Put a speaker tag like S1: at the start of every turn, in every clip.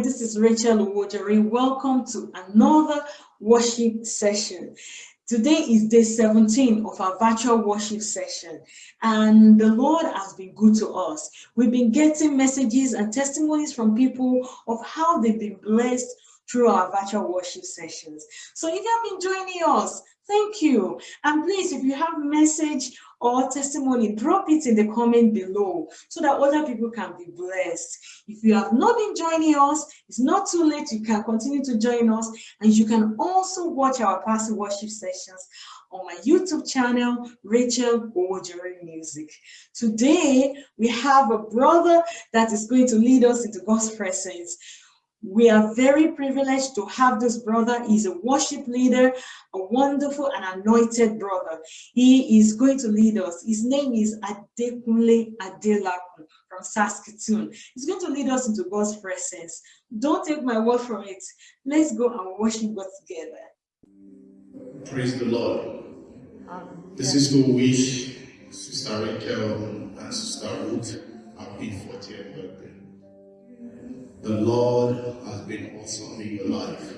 S1: Rachel Owojere. Welcome to another worship session. Today is day 17 of our virtual worship session, and the Lord has been good to us. We've been getting messages and testimonies from people of how they've been blessed through our virtual worship sessions. So if you have been joining us, thank you. And please, if you have a message or testimony, drop it in the comment below so that other people can be blessed. If you have not been joining us, it's not too late. You can continue to join us and you can also watch our past worship sessions on my YouTube channel, Rachel Owojere Music. Today, we have a brother that is going to lead us into God's presence. We are very privileged to have this brother. He's a worship leader, a wonderful and anointed brother. He is going to lead us. His name is Adekunle Adelakun from Saskatoon. He's going to lead us into God's presence. Don't take my word for it. Let's go and worship God together.
S2: Praise the Lord. Um, this is to wish Sister Rachel and Sister Ruth happy 40th birthday. The Lord has been awesome in your life.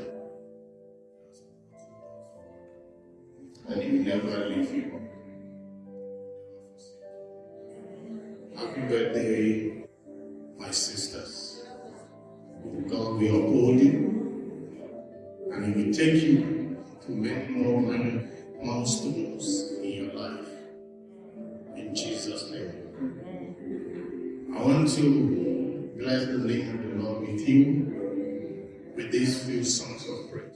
S2: And He will never leave you. Happy birthday, my sisters. God will uphold you and He will take you to many more milestones in your life. In Jesus' name. I want to name of the Lord with you with these few songs of praise.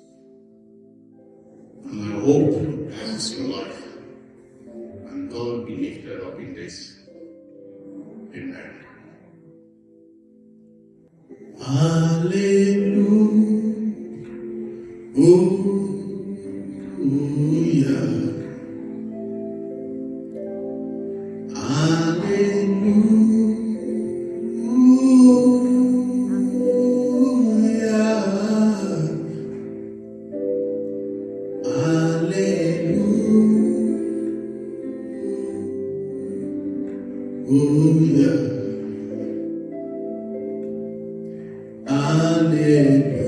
S2: And I hope that is your life. And God be lifted up in this. Amen. Hallelujah. Oh. Sunday.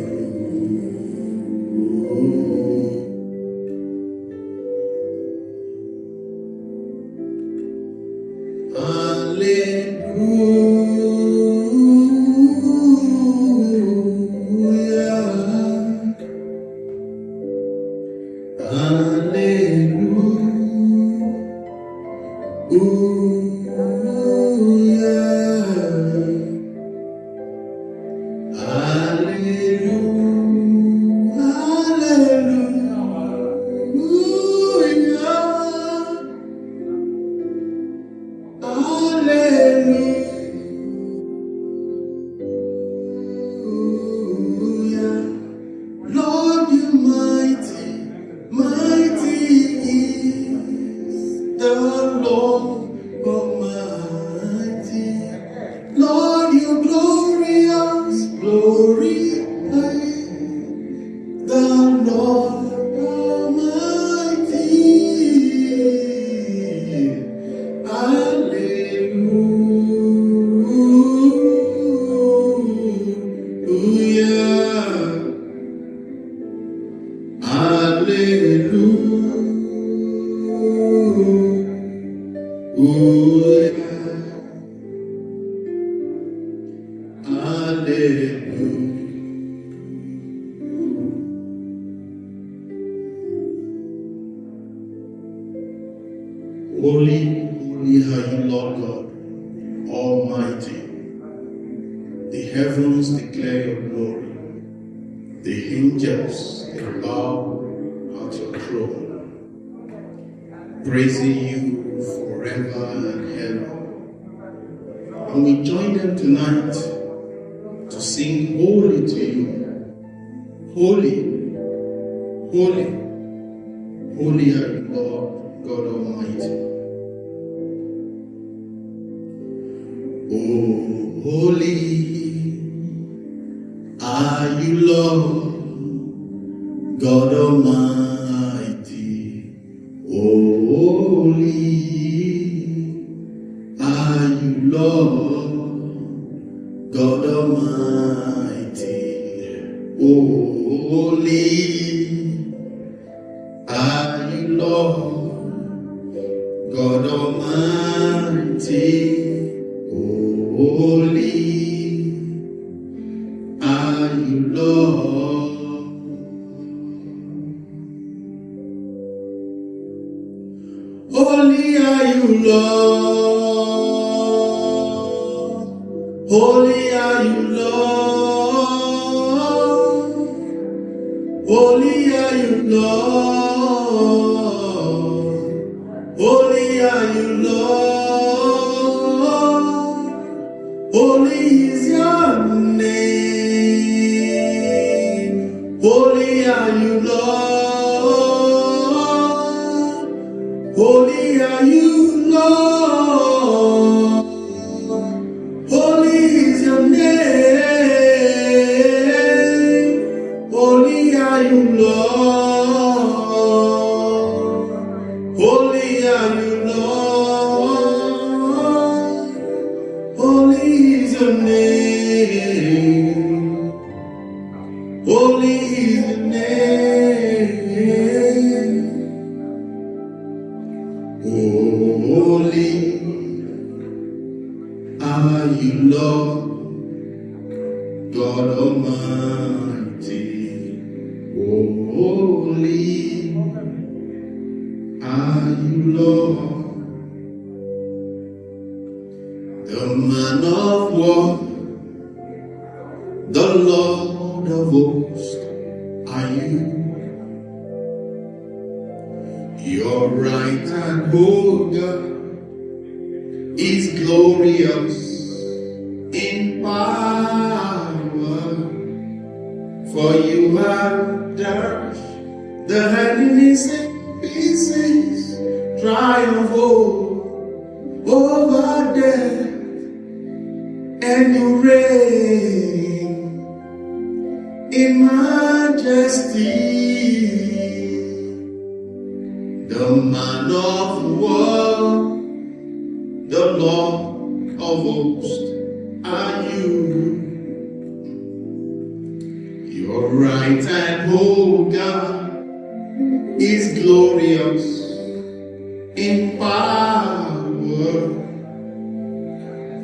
S2: Almighty. The heavens declare your glory. The angels bow at your throne, praising you forever and ever. And we join them tonight to sing holy to you. Holy, holy, holy are you, Lord God Almighty. Holy are you, Lord, God Almighty. Oh, holy are you, Lord, God Almighty. Oh, holy. Holy are you, Lord. Holy are you, Lord. Holy are you, Lord. Holy is your name. Holy are you, Lord. Holy are you, Lord. The Lord of hosts are you. Your right hand, oh God, is glorious in power. For you have dashed the enemies in pieces, triumph over death, and you reign in majesty. The man of war, the Lord of hosts are you. Your right hand, oh God, is glorious in power.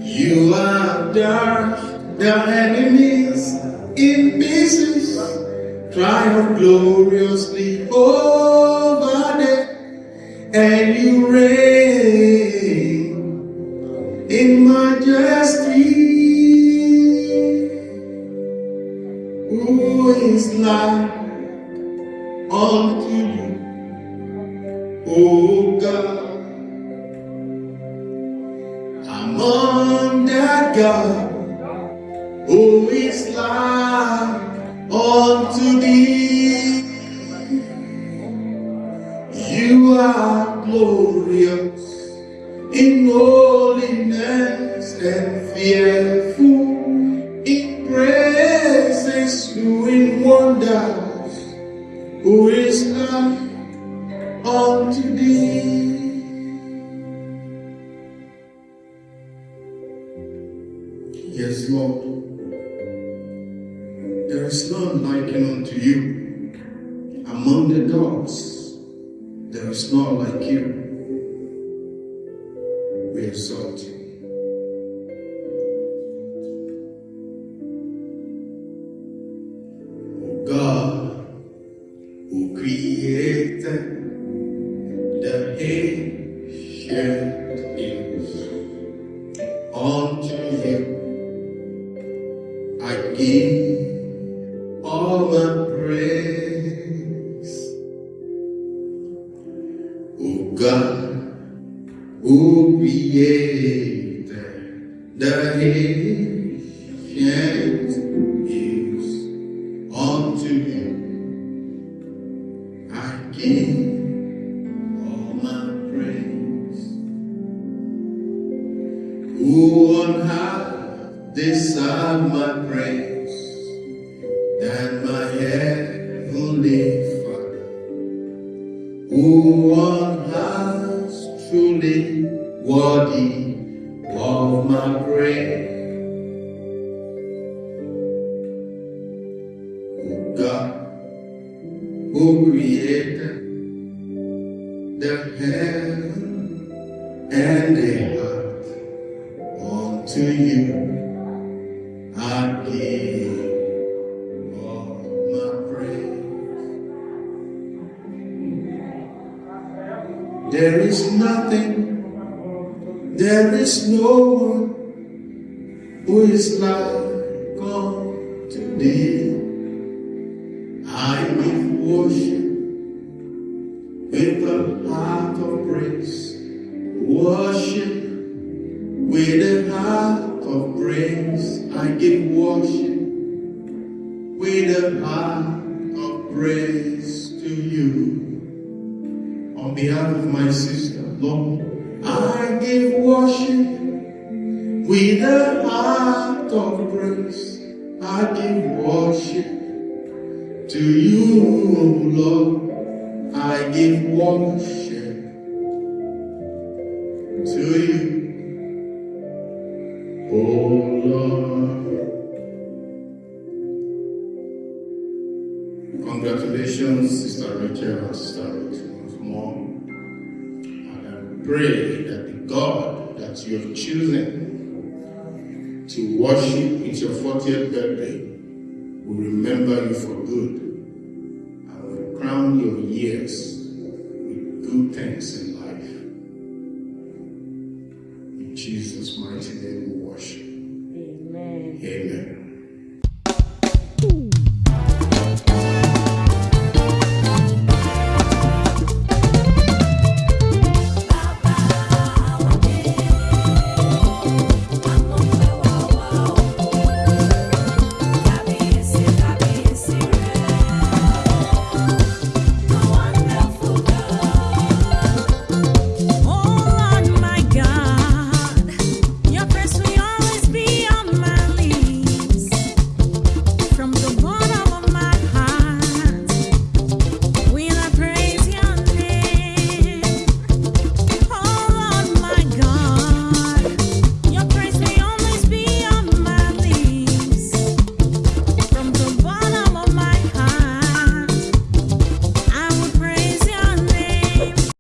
S2: You have dashed the enemies in pieces, triumph gloriously over them, and you reign in majesty. Who is like unto you, O in holiness and fearful in praises, doing wonders. Who is like unto thee? Yes, Lord. There is none likened unto you. Among the gods, there is none like you. Exalt God, who created the ancient hills, unto you I give all my praise. Who on high deserve my praise? Than my heavenly Father, who on high truly worthy of my praise. God, who created the heaven and a heart unto you. I give all my praise. There is nothing, there is no one who is like unto thee. With a heart of grace, I give worship to you, Lord. I give worship to you, oh Lord. Congratulations, Sister Rachel and Sister Ruth, once more. And I pray that the God that you have chosen worship with your 40th birthday. We remember you for good